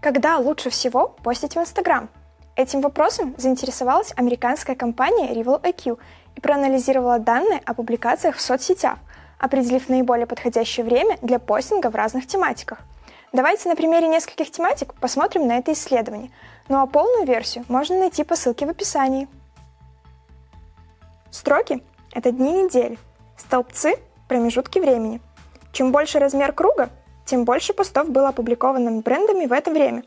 Когда лучше всего постить в Instagram? Этим вопросом заинтересовалась американская компания Rival IQ и проанализировала данные о публикациях в соцсетях, определив наиболее подходящее время для постинга в разных тематиках. Давайте на примере нескольких тематик посмотрим на это исследование, ну а полную версию можно найти по ссылке в описании. Строки – это дни недели, столбцы – промежутки времени. Чем больше размер круга, тем больше постов было опубликовано брендами в это время.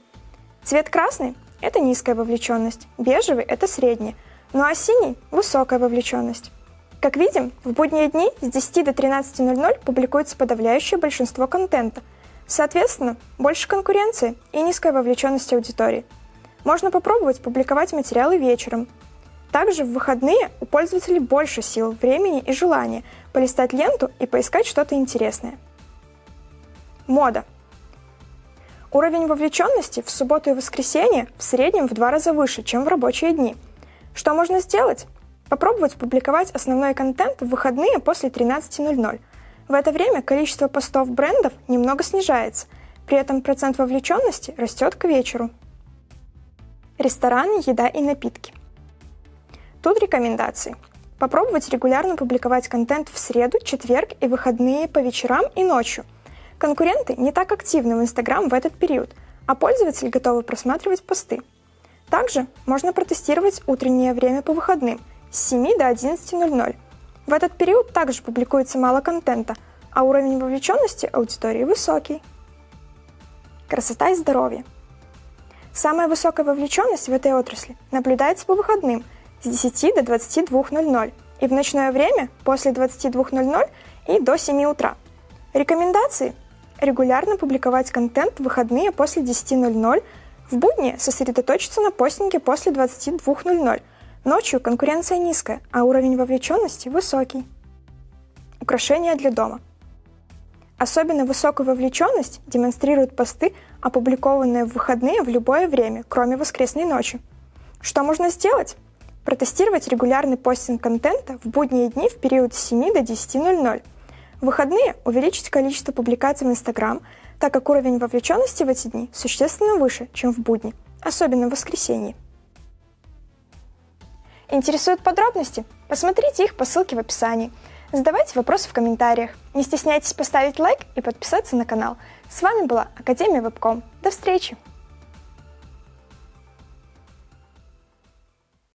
Цвет красный – это низкая вовлеченность, бежевый – это средняя, ну а синий – высокая вовлеченность. Как видим, в будние дни с 10 до 13.00 публикуется подавляющее большинство контента. Соответственно, больше конкуренции и низкая вовлеченность аудитории. Можно попробовать публиковать материалы вечером. Также в выходные у пользователей больше сил, времени и желания полистать ленту и поискать что-то интересное. Мода. Уровень вовлеченности в субботу и воскресенье в среднем в два раза выше, чем в рабочие дни. Что можно сделать? Попробовать публиковать основной контент в выходные после 13.00. В это время количество постов брендов немного снижается, при этом процент вовлеченности растет к вечеру. Рестораны, еда и напитки. Тут рекомендации. Попробовать регулярно публиковать контент в среду, четверг и выходные по вечерам и ночью. Конкуренты не так активны в Instagram в этот период, а пользователи готовы просматривать посты. Также можно протестировать утреннее время по выходным – с 7 до 11.00. В этот период также публикуется мало контента, а уровень вовлеченности аудитории высокий. Красота и здоровье. Самая высокая вовлеченность в этой отрасли наблюдается по выходным с 10 до 22.00 и в ночное время после 22.00 и до 7 утра. Рекомендации – регулярно публиковать контент в выходные после 10.00, в будни сосредоточиться на постинге после 22.00, Ночью конкуренция низкая, а уровень вовлеченности высокий. Украшения для дома. Особенно высокую вовлеченность демонстрируют посты, опубликованные в выходные в любое время, кроме воскресной ночи. Что можно сделать? Протестировать регулярный постинг контента в будние дни в период с 7 до 10.00. В выходные увеличить количество публикаций в Instagram, так как уровень вовлеченности в эти дни существенно выше, чем в будни, особенно в воскресенье. Интересуют подробности? Посмотрите их по ссылке в описании. Задавайте вопросы в комментариях. Не стесняйтесь поставить лайк и подписаться на канал. С вами была Академия Вебком. До встречи!